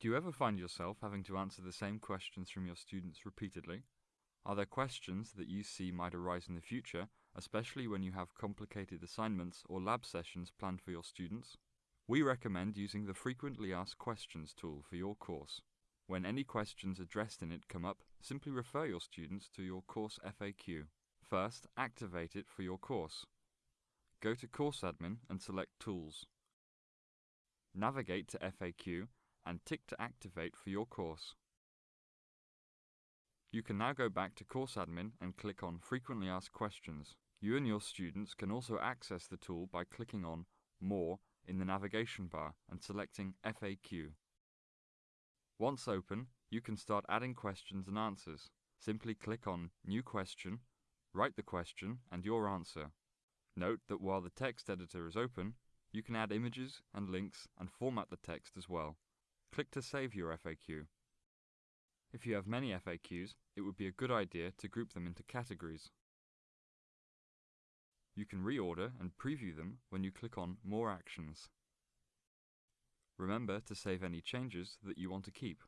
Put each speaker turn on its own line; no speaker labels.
Do you ever find yourself having to answer the same questions from your students repeatedly? Are there questions that you see might arise in the future, especially when you have complicated assignments or lab sessions planned for your students? We recommend using the Frequently Asked Questions tool for your course. When any questions addressed in it come up, simply refer your students to your course FAQ. First, activate it for your course. Go to Course Admin and select Tools. Navigate to FAQ and tick to activate for your course. You can now go back to Course Admin and click on Frequently Asked Questions. You and your students can also access the tool by clicking on More in the navigation bar and selecting FAQ. Once open, you can start adding questions and answers. Simply click on New Question, write the question and your answer. Note that while the text editor is open, you can add images and links and format the text as well. Click to save your FAQ. If you have many FAQs, it would be a good idea to group them into categories. You can reorder and preview them when you click on More Actions. Remember to save any changes that you want to keep.